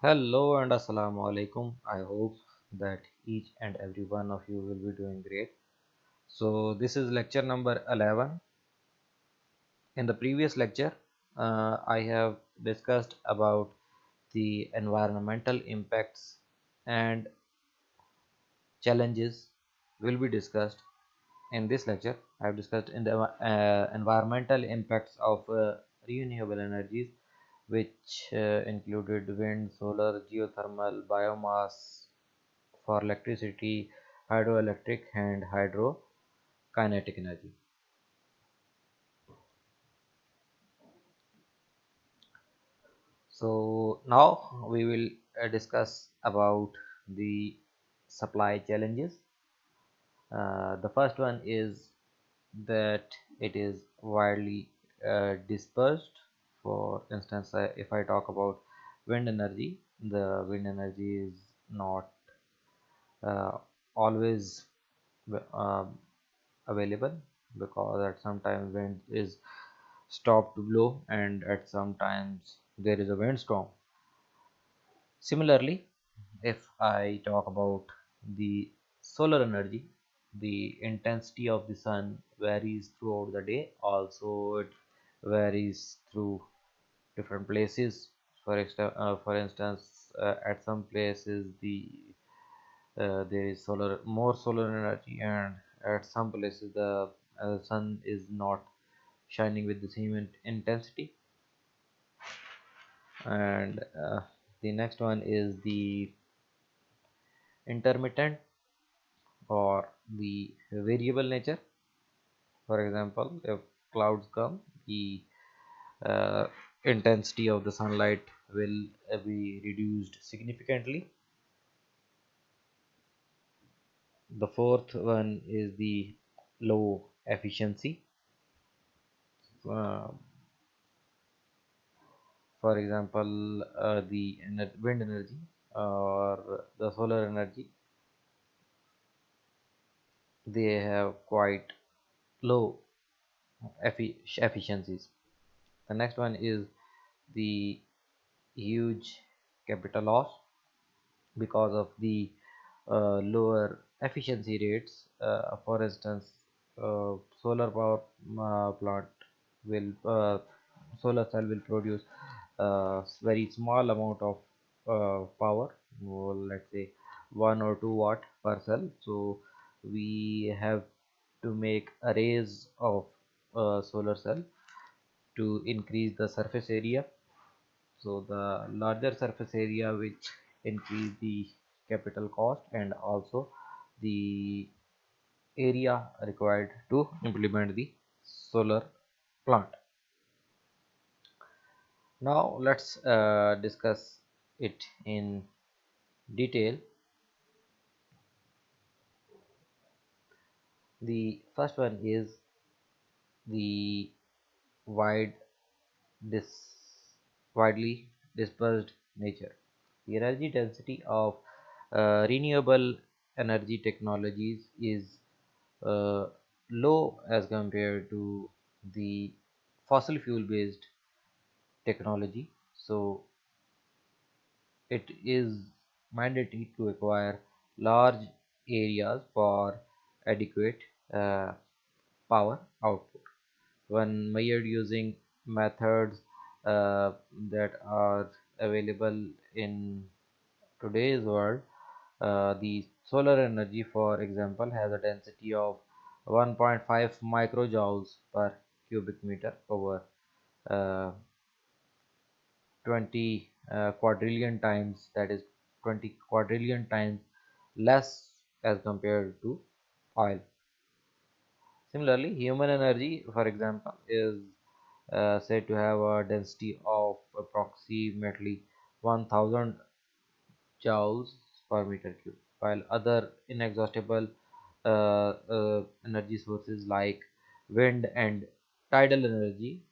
Hello and Assalamu alaikum. I hope that each and every one of you will be doing great. So, this is lecture number 11. In the previous lecture, uh, I have discussed about the environmental impacts and challenges will be discussed in this lecture. I have discussed in the uh, environmental impacts of uh, renewable energies which uh, included wind, solar, geothermal, biomass, for electricity, hydroelectric and hydrokinetic energy. So now we will uh, discuss about the supply challenges. Uh, the first one is that it is widely uh, dispersed. For instance, uh, if I talk about wind energy, the wind energy is not uh, always um, available because at some time wind is stopped to blow and at some times there is a windstorm. Similarly if i talk about the solar energy the intensity of the sun varies throughout the day. Also it varies through different places. For extra, uh, for instance uh, at some places the uh, there is solar more solar energy and at some places the uh, sun is not shining with the same in intensity. And uh, the next one is the intermittent or the variable nature. For example if clouds come the uh, intensity of the sunlight will be reduced significantly. The fourth one is the low efficiency. Uh, for example uh, the ener wind energy or the solar energy they have quite low effi efficiencies. The next one is the huge capital loss because of the uh, lower efficiency rates. Uh, for instance uh, solar power uh, plant will uh, solar cell will produce a very small amount of uh, power well, let's say 1 or 2 watt per cell. So we have to make arrays of uh, solar cell to increase the surface area so the larger surface area which increase the capital cost and also the area required to implement the solar plant. Now let's uh, discuss it in detail. The first one is the wide dis widely dispersed nature. The energy density of uh, renewable energy technologies is uh, low as compared to the fossil fuel based technology. So it is mandatory to acquire large areas for adequate uh, power output. When measured using methods uh, that are available in today's world. Uh, the solar energy for example has a density of 1.5 microjoules per cubic meter over uh, 20 uh, quadrillion times that is 20 quadrillion times less as compared to oil. Similarly human energy for example is uh, said to have a density of approximately 1000 joules per meter cube while other inexhaustible uh, uh, energy sources like wind and tidal energy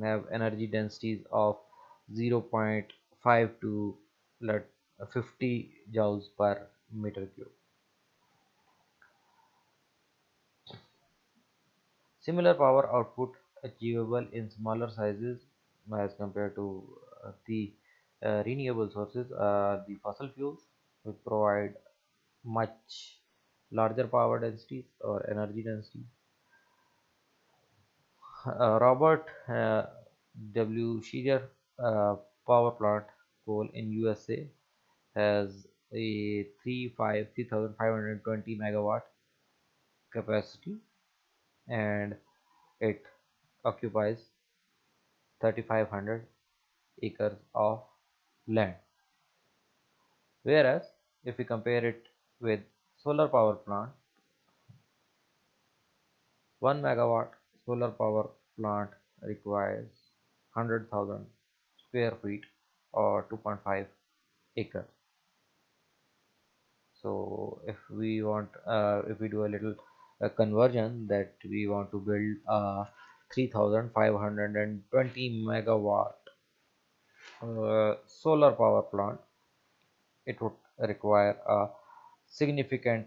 have energy densities of 0.5 to 50 joules per meter cube. Similar power output achievable in smaller sizes as compared to uh, the uh, renewable sources are the fossil fuels which provide much larger power densities or energy density. Uh, Robert uh, W. Scherer uh, power plant coal in USA has a 3520 megawatt capacity and it occupies 3500 acres of land. Whereas if we compare it with solar power plant 1 megawatt solar power plant requires 100,000 square feet or 2.5 acres. So if we want uh, if we do a little uh, conversion that we want to build a 3520 megawatt uh, solar power plant. It would require a significant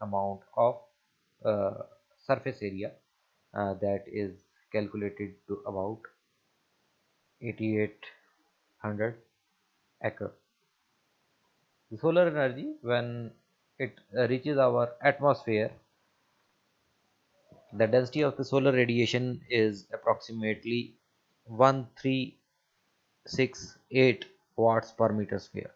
amount of uh, surface area uh, that is calculated to about 8800 acre. The solar energy when it reaches our atmosphere the density of the solar radiation is approximately 1368 watts per meter square.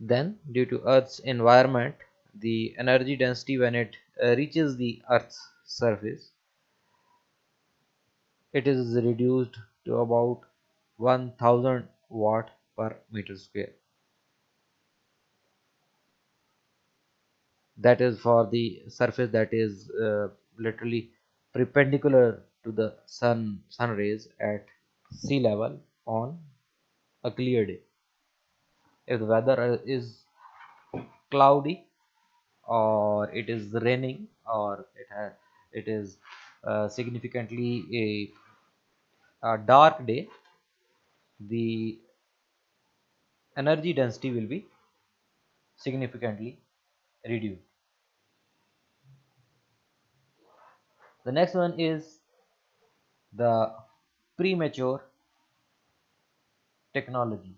Then due to earth's environment the energy density when it uh, reaches the earth's surface it is reduced to about 1000 watt per meter square that is for the surface that is uh, literally perpendicular to the sun sun rays at sea level on a clear day. If the weather is cloudy or it is raining or it has it is uh, significantly a, a dark day the energy density will be significantly reduced. The next one is the premature technology.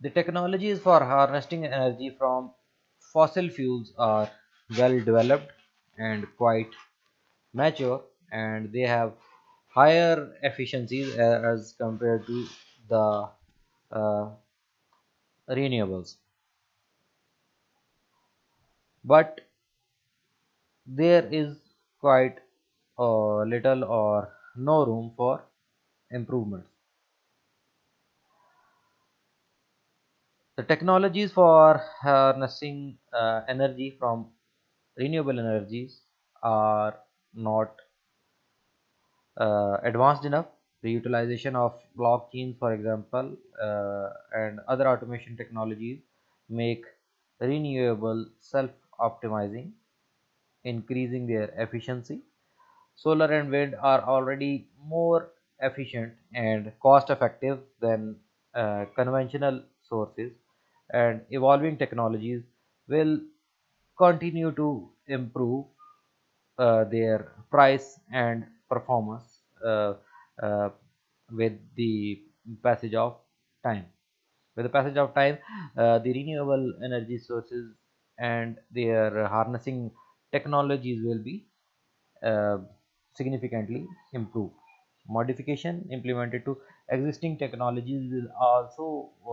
The technologies for harnessing energy from fossil fuels are well developed and quite mature and they have higher efficiencies as compared to the uh, renewables but there is quite uh, little or no room for improvements. The technologies for harnessing uh, energy from renewable energies are not uh, advanced enough. The utilization of blockchains for example uh, and other automation technologies make renewable self-optimizing increasing their efficiency. Solar and wind are already more efficient and cost effective than uh, conventional sources and evolving technologies will continue to improve uh, their price and performance uh, uh, with the passage of time. With the passage of time uh, the renewable energy sources and their harnessing technologies will be uh, significantly improved modification implemented to existing technologies will also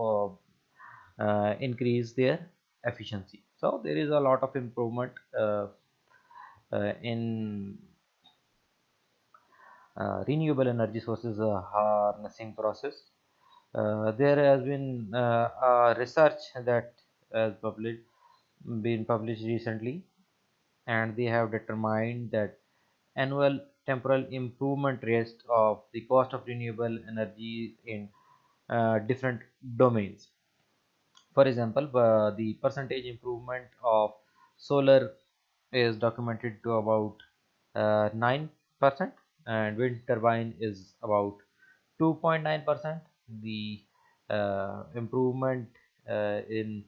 uh, uh, increase their efficiency so there is a lot of improvement uh, uh, in uh, renewable energy sources harnessing process. there has been research that has published been published recently and they have determined that annual temporal improvement rate of the cost of renewable energy in uh, different domains. For example uh, the percentage improvement of solar is documented to about 9% uh, and wind turbine is about 2.9 percent. The uh, improvement uh, in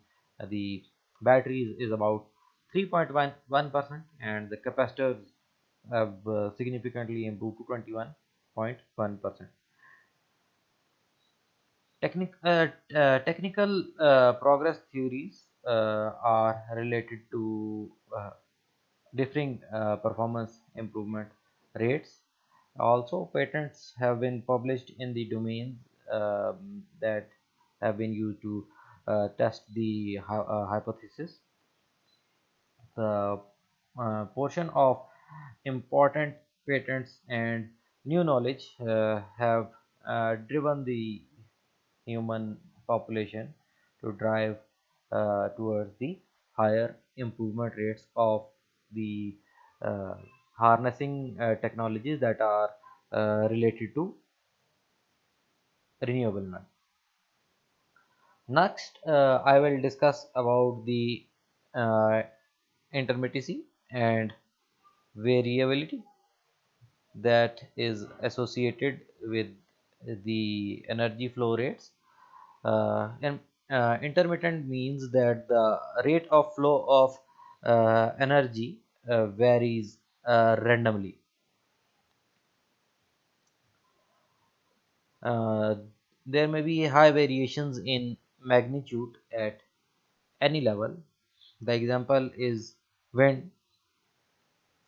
the batteries is about 3.1 percent and the capacitors have uh, significantly improved to 21.1 percent Technic, uh, uh, technical uh, progress theories uh, are related to uh, differing performance improvement rates. Also, patents have been published in the domains um, that have been used to uh, test the uh, hypothesis. The uh, portion of important patents and new knowledge uh, have driven the human population to drive towards the higher improvement rates of the uh, harnessing uh, technologies that are uh, related to renewable energy. Next, uh, I will discuss about the uh, intermittency and variability that is associated with the energy flow rates. Uh, and uh, intermittent means that the rate of flow of uh, energy uh, varies uh, randomly. Uh, there may be high variations in magnitude at any level. The example is wind.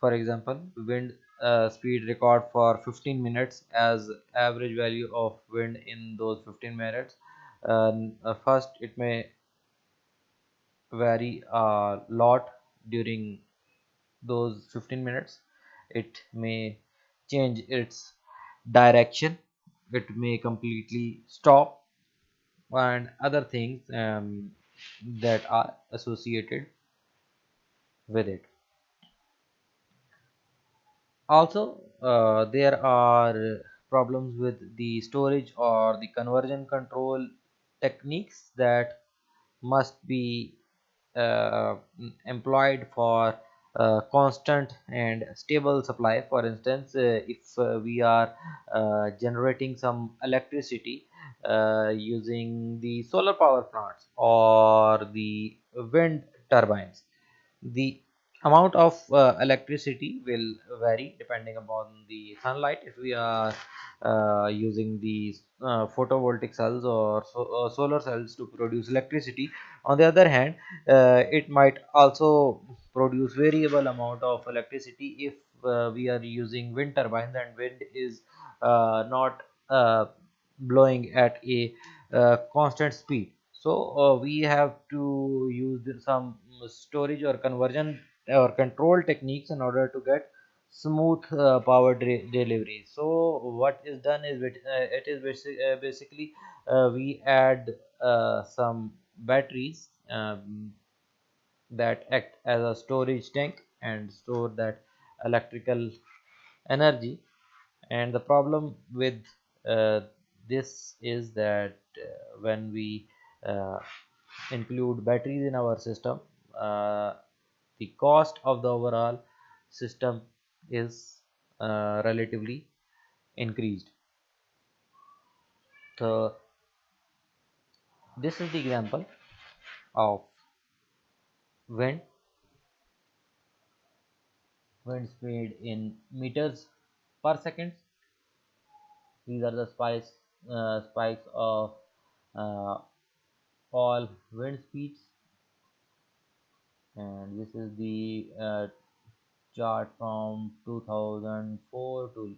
For example wind uh, speed record for 15 minutes as average value of wind in those 15 minutes. Uh, first it may vary a lot during those 15 minutes. It may change its direction. It may completely stop and other things um, that are associated with it. Also uh, there are problems with the storage or the conversion control techniques that must be uh, employed for uh, constant and stable supply. For instance uh, if uh, we are uh, generating some electricity uh, using the solar power plants or the wind turbines the amount of uh, electricity will vary depending upon the sunlight. If we are using these uh, photovoltaic cells or so, solar cells to produce electricity on the other hand it might also produce variable amount of electricity if uh, we are using wind turbines and wind is uh, not uh, blowing at a uh, constant speed. So uh, we have to use some storage or conversion or control techniques in order to get smooth uh, power de- delivery. So what is done is it, is basic, basically we add some batteries um, that act as a storage tank and store that electrical energy. And the problem with uh, this is that uh, when we uh, include batteries in our system uh, the cost of the overall system is uh, relatively increased. So this is the example of wind wind speed in meters per second. These are the spikes uh, spikes of uh, all wind speeds. And this is the uh, chart from 2004 to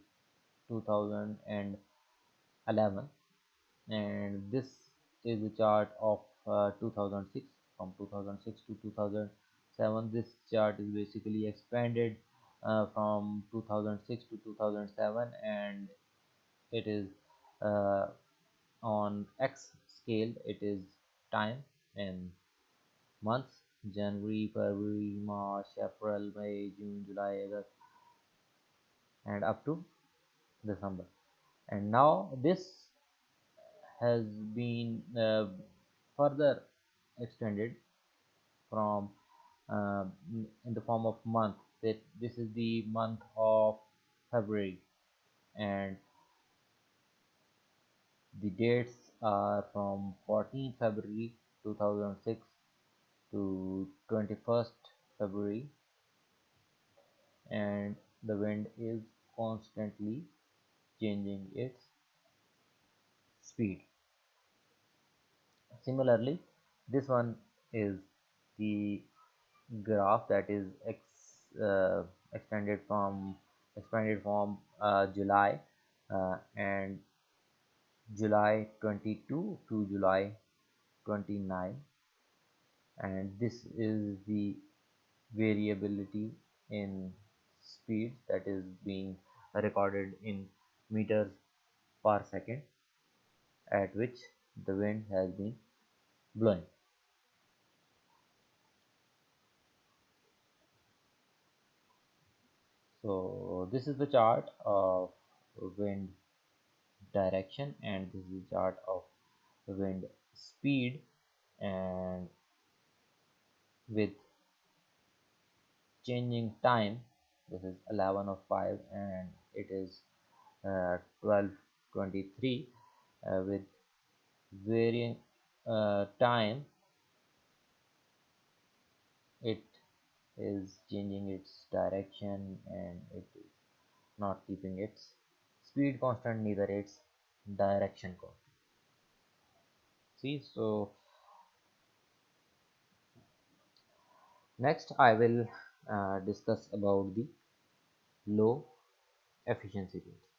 2011 and this is the chart of uh, 2006 from 2006 to 2007 this chart is basically expanded uh, from 2006 to 2007 and it is uh, on x scale it is time in months january february march april may june july august and up to december. And now this has been uh, further extended from uh, in the form of month. That this is the month of february. And the dates are from 14 february 2006 to 21st february. And the wind is constantly changing its speed. Similarly this one is the graph that is ex, uh, extended from expanded from uh, July uh, and July 22 to July 29 and this is the variability in speed that is being recorded in meters per second at which the wind has been blowing so this is the chart of wind direction and this is the chart of wind speed and with changing time this is 11 of 5 and it is uh, 1223 uh, with varying uh, time it is changing its direction and it is not keeping its speed constant neither its direction constant. See so next i will uh, discuss about the low efficiency winds